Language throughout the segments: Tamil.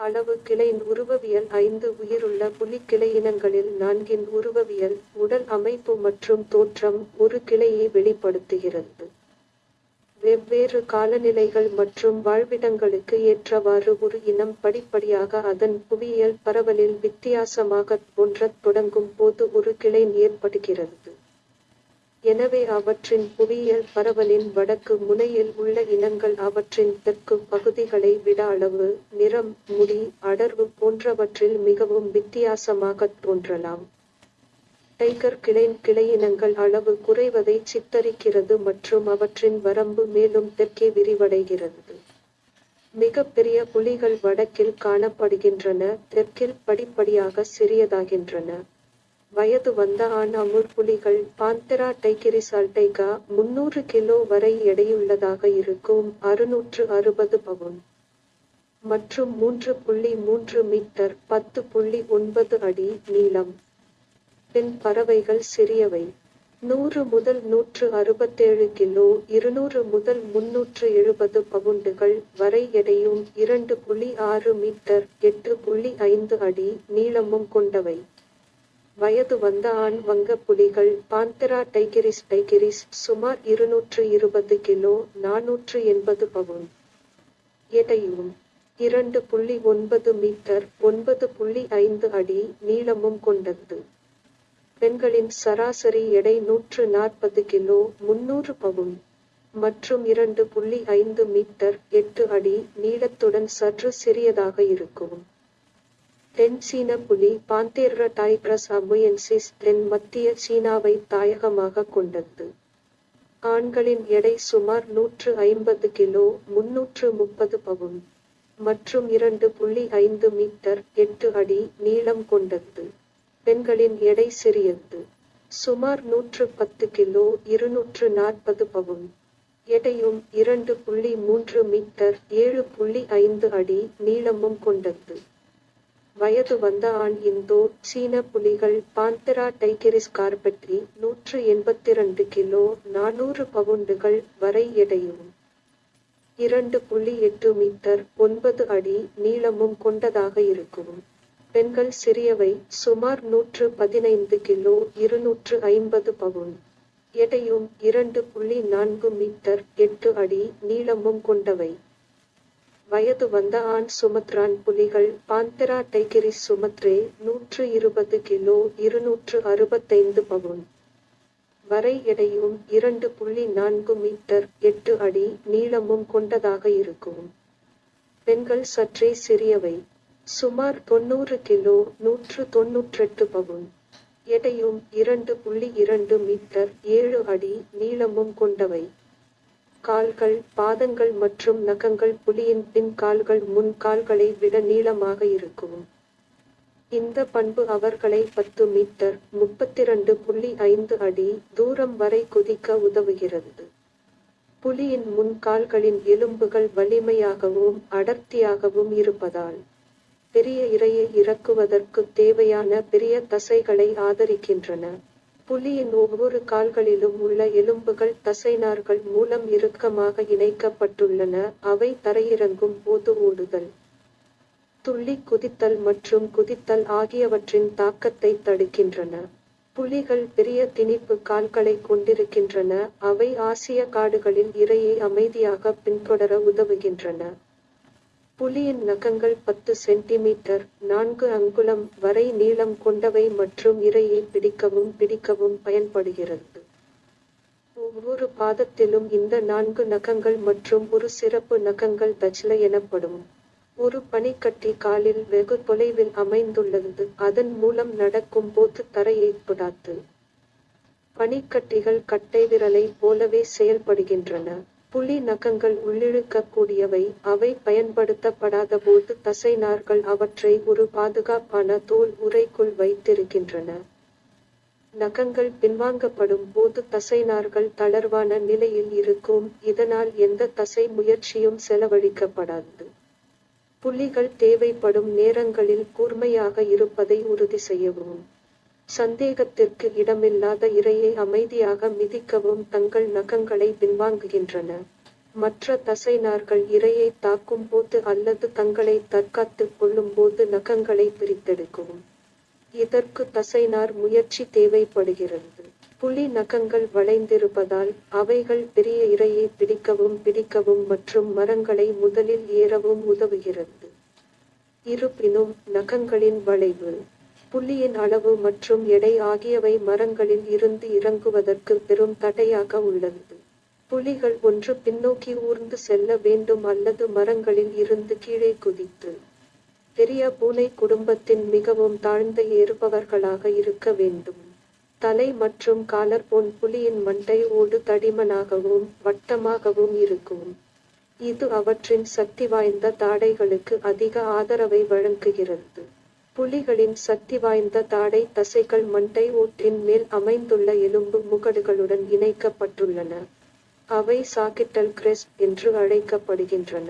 அளவு கிளையின் உருவவியல் ஐந்து உயிருள்ள புலிக்கிளை இனங்களில் நான்கின் உருவவியல் உடல் அமைப்பு மற்றும் தோற்றம் ஒரு கிளையை வெளிப்படுத்துகிறது. வெவ்வேறு காலநிலைகள் மற்றும் வாழ்விடங்களுக்கு ஏற்றவாறு ஒரு இனம் படிப்படியாக அதன் புவியியல் பரவலில் வித்தியாசமாகத் தோன்றத் தொடங்கும் போது ஒரு கிளை ஏற்படுகிறது. எனவே அவற்றின் புவியியல் பரவலின் வடக்கு முனையில் உள்ள இனங்கள் அவற்றின் தெற்கு பகுதிகளை விட அளவு நிறம் முடி அடர்வு போன்றவற்றில் மிகவும் வித்தியாசமாகத் தோன்றலாம். டைகர் கிளைன் கிளையினங்கள் அளவு குறைவதை சித்தரிக்கிறது மற்றும் அவற்றின் வரம்பு மேலும் தெற்கே விரிவடைகிறது. மிகப்பெரிய புலிகள் வடக்கில் காணப்படுகின்றன தெற்கில் படிப்படியாக சிறியதாகின்றன. வயது வந்த ஆண் அமுற்புலிகள் பாந்தரா டைகிரிஸ் அல்டைகா முன்னூறு கிலோ வரை எடையுள்ளதாக இருக்கும் அறுநூற்று அறுபது பவுன். மற்றும் மூன்று புள்ளி மூன்று மீட்டர் பத்து புள்ளி ஒன்பது அடி நீளம். பெண் பறவைகள் சிறியவை. நூறு முதல் நூற்று அறுபத்தேழு கிலோ இருநூறு முதல் முன்னூற்று எழுபது பவுண்டுகள் வரை எடையும் இரண்டு புள்ளி ஆறு மீட்டர் எட்டு புள்ளி ஐந்து அடி நீளமும் கொண்டவை. வயது வந்த ஆண் வங்க புலிகள் பாந்தரா டைகிரிஸ் டைகிரிஸ் சுமார் இருநூற்று இருபது கிலோ நானூற்று எண்பது பவுன். எடையும் இரண்டு புள்ளி ஒன்பது மீட்டர் ஒன்பது புள்ளி ஐந்து அடி நீளமும் கொண்டது. பெண்களின் சராசரி எடை நூற்று நாற்பது கிலோ முன்னூறு பவுன் மற்றும் இரண்டு புள்ளி ஐந்து மீட்டர் எட்டு அடி நீளத்துடன் சற்று சிறியதாக இருக்கும். தென் சீன புலி பாந்தேர்ர டைக்ரஸ் அபுயன்சிஸ் தென் மத்திய சீனாவை தாயகமாக கொண்டது. ஆண்களின் எடை சுமார் நூற்று ஐம்பது கிலோ முன்னூற்று முப்பது பவுன் மற்றும் இரண்டு புள்ளி ஐந்து மீட்டர் எட்டு அடி நீளம் கொண்டது. பெண்களின் எடை சிறியது. சுமார் நூற்று பத்து கிலோ இருநூற்று நாற்பது பவுன் எடையும் இரண்டு புள்ளி மூன்று மீட்டர் ஏழு புள்ளி ஐந்து அடி நீளமும் கொண்டது. வயது வந்த ஆண் இந்தோ சீன புலிகள் பாந்தரா டைகிரிஸ் கார்பெட்ரி நூற்று எண்பத்தி ரெண்டு கிலோ நானூறு பவுண்டுகள் வரை எடையும். இரண்டு புள்ளி எட்டு மீட்டர் ஒன்பது அடி நீளமும் கொண்டதாக இருக்கும். பெண்கள் சிறியவை சுமார் நூற்று பதினைந்து கிலோ இருநூற்று ஐம்பது பவுன். எடையும் இரண்டு புள்ளி நான்கு மீட்டர் எட்டு அடி நீளமும் கொண்டவை. வயது வந்த ஆண் சுமத்ரான் புலிகள் பாந்தரா டைகிரிஸ் சுமத்ரே நூற்று இருபது கிலோ இருநூற்று அறுபத்தைந்து பவுன். வரை எடையும் இரண்டு புள்ளி நான்கு மீட்டர் எட்டு அடி நீளமும் கொண்டதாக இருக்கும். பெண்கள் சற்றே சிறியவை. சுமார் தொண்ணூறு கிலோ நூற்று தொன்னூற்றெட்டு பவுன். எடையும் இரண்டு புள்ளி இரண்டு மீட்டர் ஏழு அடி நீளமும் கொண்டவை. கால்கள் பாதங்கள் மற்றும் நகங்கள் புலியின் பின் கால்கள் முன் கால்களை விட நீளமாக இருக்கும். இந்த பண்பு அவர்களை பத்து மீட்டர் முப்பத்திரண்டு புள்ளி ஐந்து அடி தூரம் வரை குதிக்க உதவுகிறது. புலியின் முன் கால்களின் எலும்புகள் வலிமையாகவும் அடர்த்தியாகவும் இருப்பதால் பெரிய இரையை இறக்குவதற்கு தேவையான பெரிய தசைகளை ஆதரிக்கின்றன. புலியின் ஒவ்வொரு கால்களிலும் உள்ள எலும்புகள் தசைநார்கள் மூலம் இறுக்கமாக இணைக்கப்பட்டுள்ளன. அவை தரையிறங்கும் போது ஓடுதல் துள்ளி குதித்தல் மற்றும் குதித்தல் ஆகியவற்றின் தாக்கத்தை தடுக்கின்றன. புலிகள் பெரிய திணிப்பு கால்களை கொண்டிருக்கின்றன. அவை ஆசிய காடுகளில் இரையை அமைதியாக பின்தொடர உதவுகின்றன. புலியின் நகங்கள் பத்து சென்டிமீட்டர். நான்கு அங்குலம் வரை நீளம் கொண்டவை மற்றும் இரையை பிடிக்கவும் பிடிக்கவும் பயன்படுகிறது. ஒவ்வொரு பாதத்திலும் இந்த நான்கு நகங்கள் மற்றும் ஒரு சிறப்பு நகங்கள் தச்ல எனப்படும். ஒரு பனிக்கட்டி காலில் வெகு தொலைவில் அமைந்துள்ளது. அதன் மூலம் நடக்கும் போது தரையை தொடாது பனிக்கட்டிகள் கட்டை விரலை போலவே செயல்படுகின்றன. புலி நகங்கள் உள்ளிழுக்கக்கூடியவை. அவை பயன்படுத்தப்படாத போது தசைநார்கள் அவற்றை ஒரு பாதுகாப்பான தோல் உறைக்குள் வைத்திருக்கின்றன. நகங்கள் பின்வாங்கப்படும் போது தசைநார்கள் தளர்வான நிலையில் இருக்கும். இதனால் எந்த தசை முயற்சியும் செலவழிக்கப்படாது. புலிகள் தேவைப்படும் நேரங்களில் கூர்மையாக இருப்பதை உறுதி செய்யவும். சந்தேகத்திற்கு இடமில்லாத இரையை அமைதியாக மிதிக்கவும் தங்கள் நகங்களை பின்வாங்குகின்றன. மற்ற தசைநார்கள் இரையை தாக்கும் போது அல்லது தங்களை தற்காத்துக் கொள்ளும் போது நகங்களை பிரித்தெடுக்கும் இதற்கு தசைநார் முயற்சி தேவைப்படுகிறது. புலி நகங்கள் வளைந்திருப்பதால் அவைகள் பெரிய இரையை பிடிக்கவும் பிடிக்கவும் மற்றும் மரங்களை முதலில் ஏறவும் உதவுகிறது. இருப்பினும் நகங்களின் வளைவு புள்ளியின் அளவு மற்றும் எடை ஆகியவை மரங்களில் இருந்து இறங்குவதற்கு பெரும் தடையாக உள்ளது. புலிகள் ஒன்று பின்னோக்கி ஊர்ந்து செல்ல வேண்டும் அல்லது மரங்களில் இருந்து கீழே குதித்து பெரிய பூனை குடும்பத்தின் மிகவும் தாழ்ந்த ஏறுபவர்களாக இருக்க வேண்டும். தலை மற்றும் காலர் போன் புலியின் மண்டை ஓடு தடிமனாகவும் வட்டமாகவும் இருக்கும். இது அவற்றின் சக்தி வாய்ந்த தாடைகளுக்கு அதிக ஆதரவை வழங்குகிறது. புலிகளின் சக்தி வாய்ந்த தாடை தசைகள் மண்டை ஓட்டின் மேல் அமைந்துள்ள எலும்பு முகடுகளுடன் இணைக்கப்பட்டுள்ளன. அவை சாக்கிட்டல் கிரெஸ்ட் என்று அழைக்கப்படுகின்றன.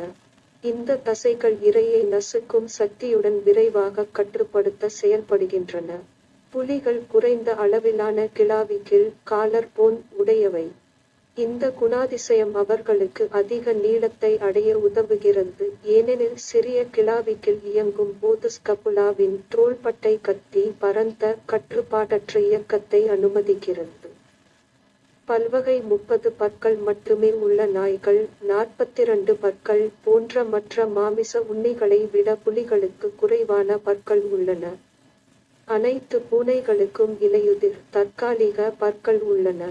இந்த தசைகள் இரையை நசுக்கும் சக்தியுடன் விரைவாக கட்டுப்படுத்த செயல்படுகின்றன. புலிகள் குறைந்த அளவிலான கிளாவிக்கில் காலர் போன் உடையவை. இந்த குணாதிசயம் அவர்களுக்கு அதிக நீளத்தை அடைய உதவுகிறது. ஏனெனில் சிறிய கிளாவிக்கில் இயங்கும் போதுஸ்கபுலாவின் தோள்பட்டை கத்தி பரந்த கட்டுப்பாடற்ற இயக்கத்தை அனுமதிக்கிறது. பல்வகை முப்பது பற்கள் மட்டுமே உள்ள நாய்கள் நாற்பத்திரண்டு பற்கள் போன்ற மற்ற மாமிச உண்ணிகளை விட புலிகளுக்கு குறைவான பற்கள் உள்ளன. அனைத்து பூனைகளுக்கும் இலையுதிர் தற்காலிக பற்கள் உள்ளன.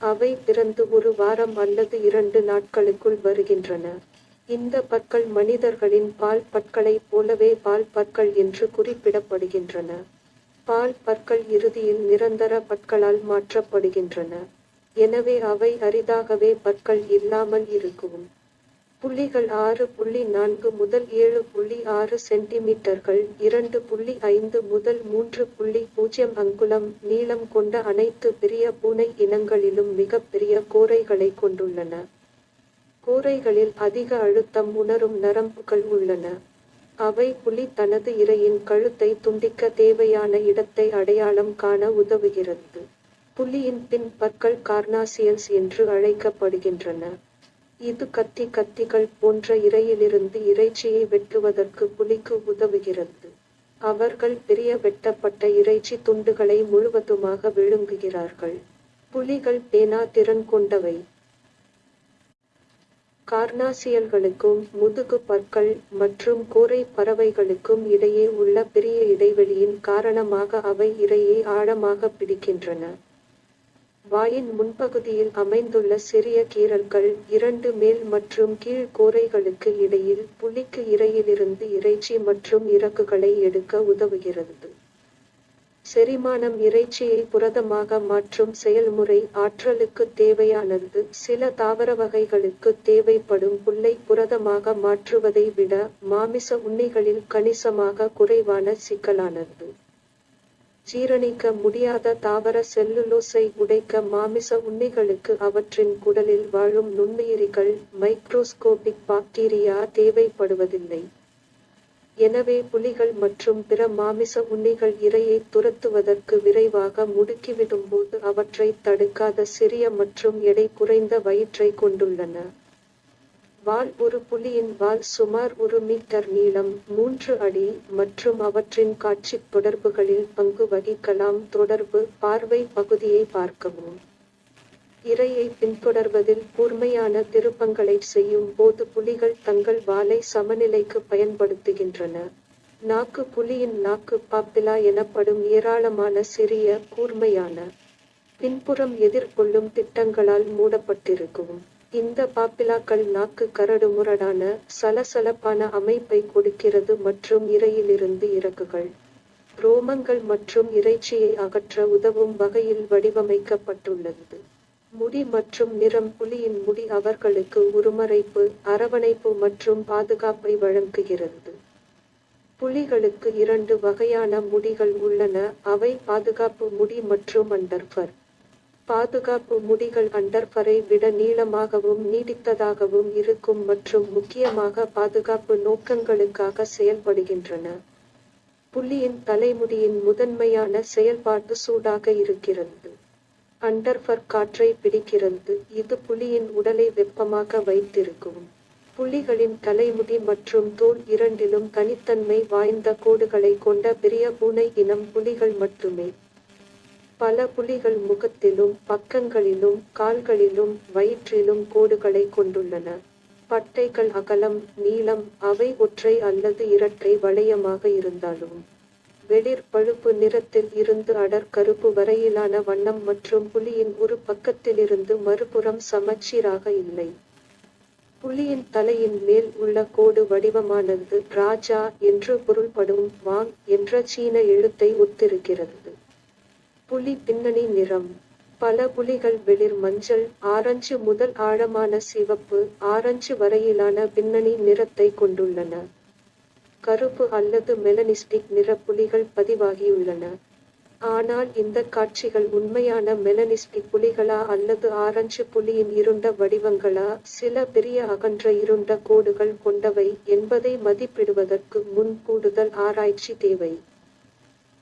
அவை பிறந்து ஒரு வாரம் அல்லது இரண்டு நாட்களுக்குள் வருகின்றன. இந்த பற்கள் மனிதர்களின் பால் பற்களைப் போலவே பால் பற்கள் என்று குறிப்பிடப்படுகின்றன. பால் பற்கள் இறுதியில் நிரந்தர பற்களால் மாற்றப்படுகின்றன. எனவே அவை அரிதாகவே பற்கள் இல்லாமல் இருக்கும். புள்ளிகள் ஆறு புள்ளி நான்கு முதல் ஏழு புள்ளி ஆறு சென்டிமீட்டர்கள் இரண்டு புள்ளி ஐந்து முதல் மூன்று புள்ளி பூஜ்ஜியம் அங்குலம் நீளம் கொண்ட அனைத்து பெரிய பூனை இனங்களிலும் மிகப்பெரிய கோரைகளை கொண்டுள்ளன. கோரைகளில் அதிக அழுத்தம் உணரும் நரம்புகள் உள்ளன. அவை புலி தனது இரையின் கழுத்தை துண்டிக்க தேவையான இடத்தை அடையாளம் காண உதவுகிறது. புலியின் பின் பற்கள் கார்னாசியல்ஸ் என்று அழைக்கப்படுகின்றன. இது கத்தி கத்திகள் போன்ற இரையிலிருந்து இறைச்சியை வெட்டுவதற்கு புலிக்கு உதவுகிறது. அவர்கள் பெரிய வெட்டப்பட்ட இறைச்சி துண்டுகளை முழுவதுமாக விழுங்குகிறார்கள். புலிகள் பேனா திறன் கொண்டவை. கார்னாசியல்களுக்கும் முதுகு பற்கள் மற்றும் கூரை பறவைகளுக்கும் இடையே உள்ள பெரிய இடைவெளியின் காரணமாக அவை இரையை ஆழமாக பிடிக்கின்றன. வாயின் முன்பகுதியில் அமைந்துள்ள சிறிய கீறல்கள் இரண்டு மேல் மற்றும் கீழ் கோரைகளுக்கு இடையில் புலிக்கு இரையிலிருந்து இறைச்சி மற்றும் இறக்குகளை எடுக்க உதவுகிறது. செரிமானம் இறைச்சியை புரதமாக மாற்றும் செயல்முறை ஆற்றலுக்கு தேவையானது. சில தாவர வகைகளுக்கு தேவைப்படும் புல்லை புரதமாக மாற்றுவதை விட மாமிச உண்ணிகளில் கணிசமாக குறைவான சிக்கலானது. ஜீரணிக்க முடியாத தாவர செல்லுலோஸை உடைக்க மாமிச உண்ணிகளுக்கு அவற்றின் குடலில் வாழும் நுண்ணுயிரிகள் மைக்ரோஸ்கோபிக் பாக்டீரியா தேவைப்படுவதில்லை. எனவே புலிகள் மற்றும் பிற மாமிச உண்ணிகள் இரையை துரத்துவதற்கு விரைவாக முடுக்கிவிடும்போது அவற்றை தடுக்காத சிறிய மற்றும் எடை குறைந்த வயிற்றை கொண்டுள்ளன. வால் ஒரு புலியின் வால் சுமார் ஒரு மீட்டர் நீளம் மூன்று அடி மற்றும் அவற்றின் காட்சி தொடர்புகளில் பங்கு வகிக்கலாம். தொடர்பு பார்வை பகுதியை பார்க்கவும். இரையை பின்தொடர்வதில் கூர்மையான திருப்பங்களை செய்யும் போது புலிகள் தங்கள் வாலை சமநிலைக்கு பயன்படுத்துகின்றன. நாக்கு புலியின் நாக்கு பாப்பிலா எனப்படும் ஏராளமான சிறிய கூர்மையான பின்புறம் எதிர்கொள்ளும் திட்டங்களால் மூடப்பட்டிருக்கும். இந்த பாப்பிலாக்கள் நாக்கு கரடு முரடான சலசலப்பான அமைப்பை கொடுக்கிறது மற்றும் இரையிலிருந்து இறக்குகள். ரோமங்கள் மற்றும் இறைச்சியை அகற்ற உதவும் வகையில் வடிவமைக்கப்பட்டுள்ளது. முடி மற்றும் நிறம் புலியின் முடி அவர்களுக்கு உருமறைப்பு அரவணைப்பு மற்றும் பாதுகாப்பை வழங்குகிறது. புலிகளுக்கு இரண்டு வகையான முடிகள் உள்ளன அவை பாதுகாப்பு முடி மற்றும் அண்டர்ஃபர். பாதுகாப்பு முடிகள் அண்டர்ஃபரை விட நீளமாகவும் நீடித்ததாகவும் இருக்கும் மற்றும் முக்கியமாக பாதுகாப்பு நோக்கங்களுக்காக செயல்படுகின்றன. புலியின் தலைமுடியின் முதன்மையான செயல்பாடு சூடாக இருக்கிறது. அண்டர்ஃபர் காற்றை பிடிக்கிறது. இது புலியின் உடலை வெப்பமாக வைத்திருக்கும். புலிகளின் தலைமுடி மற்றும் தோல் இரண்டிலும் தனித்தன்மை வாய்ந்த கோடுகளை கொண்ட பெரிய பூனை இனம் புலிகள் மட்டுமே. பல புலிகள் முகத்திலும் பக்கங்களிலும் கால்களிலும் வயிற்றிலும் கோடுகளை கொண்டுள்ளன. பட்டைகள் அகலம் நீளம் அவை ஒற்றை அல்லது இரட்டை வளையமாக இருந்தாலும் வெளிர் பழுப்பு நிறத்தில் இருந்து அடர் கருப்பு வரையிலான வண்ணம் மற்றும் புலியின் ஒரு பக்கத்திலிருந்து மறுபுறம் சமச்சீராக இல்லை. புலியின் தலையின் மேல் உள்ள கோடு வடிவமானது ராஜா என்று பொருள்படும் வாங் என்ற சீன எழுத்தை ஒத்திருக்கிறது. புலி பின்னணி நிறம். பல புலிகள் வெளிர் மஞ்சள் ஆரஞ்சு முதல் ஆழமான சிவப்பு ஆரஞ்சு வரையிலான பின்னணி நிறத்தை கொண்டுள்ளன. கருப்பு அல்லது மெலனிஸ்டிக் நிற புலிகள் பதிவாகியுள்ளன. ஆனால் இந்த காட்சிகள் உண்மையான மெலனிஸ்டிக் புலிகளா அல்லது ஆரஞ்சு புலியின் இருண்ட வடிவங்களா? சில பெரிய அகன்ற இருண்ட கோடுகள் கொண்டவை என்பதை மதிப்பிடுவதற்கு முன் கூடுதல் ஆராய்ச்சி தேவை.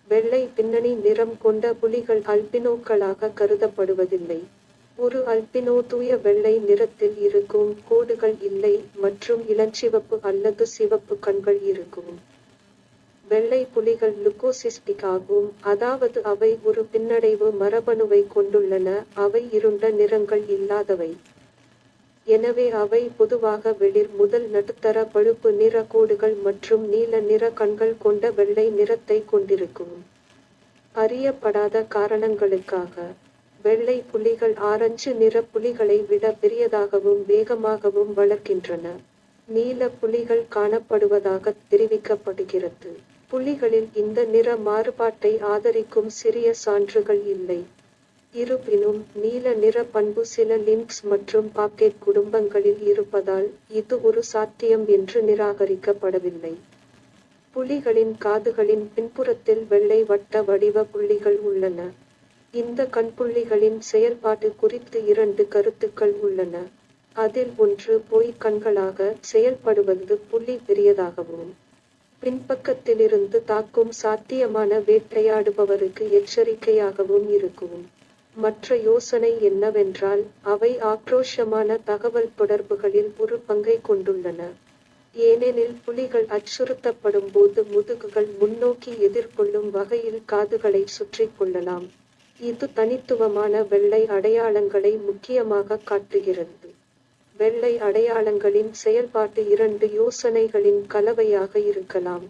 வெள்ளை பின்னணி நிறம் கொண்ட புலிகள் அல்பினோக்களாக கருதப்படுவதில்லை. ஒரு அல்பினோ தூய வெள்ளை நிறத்தில் இருக்கும் கோடுகள் இல்லை மற்றும் இளஞ்சிவப்பு அல்லது சிவப்பு கண்கள் இருக்கும். வெள்ளை புலிகள் லுக்கோசிஸ்டிக் ஆகும் அதாவது அவை ஒரு பின்னடைவு மரபணுவை கொண்டுள்ளன. அவை இருண்ட நிறங்கள் இல்லாதவை. எனவே அவை பொதுவாக வெளிர் முதல் நடுத்தர பழுப்பு நிற கோடுகள் மற்றும் நீல நிற கண்கள் கொண்ட வெள்ளை நிறத்தை கொண்டிருக்கும். அறியப்படாத காரணங்களுக்காக வெள்ளை புலிகள் ஆரஞ்சு நிற புலிகளை விட பெரியதாகவும் வேகமாகவும் வளர்க்கின்றன நீல புலிகள் காணப்படுவதாக தெரிவிக்கப்படுகிறது. புலிகளில் இந்த நிற மாறுபாட்டை ஆதரிக்கும் சிறிய சான்றுகள் இல்லை. இருப்பினும் நீல நிற பண்பு சில லின்க்ஸ் மற்றும் பாக்கெட் குடும்பங்களில் இருப்பதால் இது ஒரு சாத்தியம் என்று நிராகரிக்கப்படவில்லை. புலிகளின் காதுகளின் பின்புறத்தில் வெள்ளை வட்ட வடிவ புள்ளிகள் உள்ளன. இந்த கண்புள்ளிகளின் செயல்பாடு குறித்து இரண்டு கருத்துக்கள் உள்ளன. அதில் ஒன்று பொய் கண்களாக செயல்படுவது புள்ளி பெரியதாகவும் பின்பக்கத்திலிருந்து தாக்கும் சாத்தியமான வேட்டையாடுபவருக்கு எச்சரிக்கையாகவும் இருக்கும். மற்ற யோசனை என்னவென்றால் அவை ஆக்ரோஷமான தகவல் தொடர்புகளில் ஒரு பங்கை கொண்டுள்ளன. ஏனெனில் புலிகள் அச்சுறுத்தப்படும் போது முதுகுகள் முன்னோக்கி எதிர்கொள்ளும் வகையில் காதுகளை சுற்றி கொள்ளலாம். இது தனித்துவமான வெள்ளை அடையாளங்களை முக்கியமாக காட்டுகிறது. வெள்ளை அடையாளங்களின் செயல்பாட்டு இரண்டு யோசனைகளின் கலவையாக இருக்கலாம்.